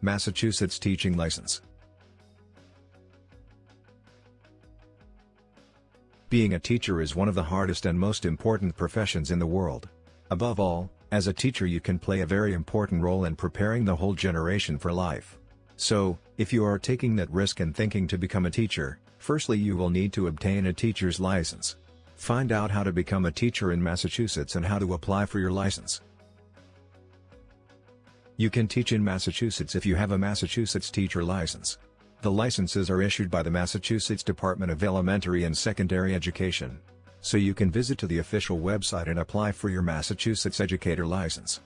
Massachusetts Teaching License Being a teacher is one of the hardest and most important professions in the world. Above all, as a teacher you can play a very important role in preparing the whole generation for life. So, if you are taking that risk and thinking to become a teacher, firstly you will need to obtain a teacher's license. Find out how to become a teacher in Massachusetts and how to apply for your license. You can teach in Massachusetts if you have a Massachusetts teacher license. The licenses are issued by the Massachusetts Department of Elementary and Secondary Education. So you can visit to the official website and apply for your Massachusetts educator license.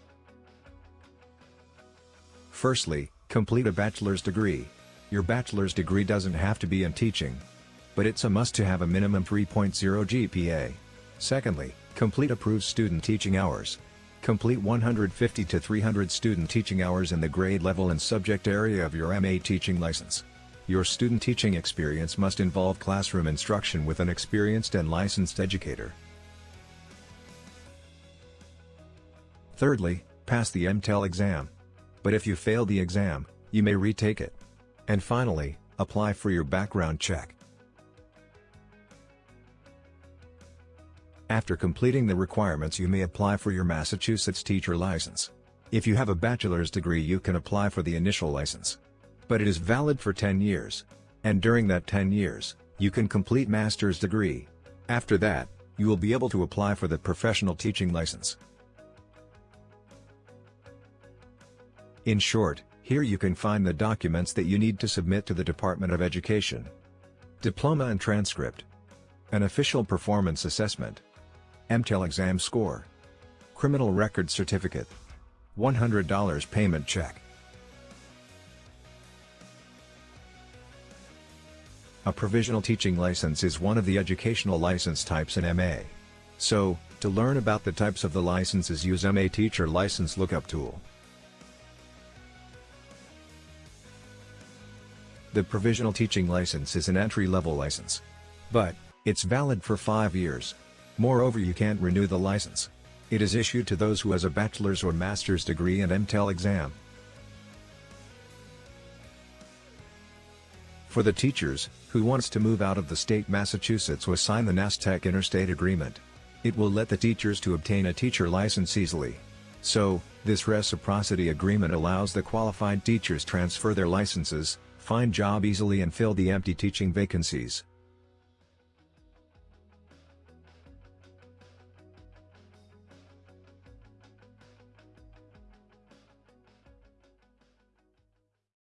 Firstly, complete a bachelor's degree. Your bachelor's degree doesn't have to be in teaching. But it's a must to have a minimum 3.0 GPA. Secondly, complete approved student teaching hours. Complete 150 to 300 student teaching hours in the grade level and subject area of your MA teaching license. Your student teaching experience must involve classroom instruction with an experienced and licensed educator. Thirdly, pass the MTEL exam. But if you fail the exam, you may retake it. And finally, apply for your background check. After completing the requirements you may apply for your Massachusetts teacher license. If you have a bachelor's degree you can apply for the initial license. But it is valid for 10 years. And during that 10 years, you can complete master's degree. After that, you will be able to apply for the professional teaching license. In short, here you can find the documents that you need to submit to the Department of Education. Diploma and transcript. An official performance assessment. MTEL exam score. Criminal record certificate. $100 payment check. A provisional teaching license is one of the educational license types in MA. So, to learn about the types of the licenses use MA Teacher License Lookup Tool. The provisional teaching license is an entry-level license. But, it's valid for 5 years. Moreover you can't renew the license. It is issued to those who has a bachelor's or master's degree and MTEL exam. For the teachers, who wants to move out of the state Massachusetts will sign the NASDTEC Interstate Agreement. It will let the teachers to obtain a teacher license easily. So, this reciprocity agreement allows the qualified teachers transfer their licenses, find job easily and fill the empty teaching vacancies.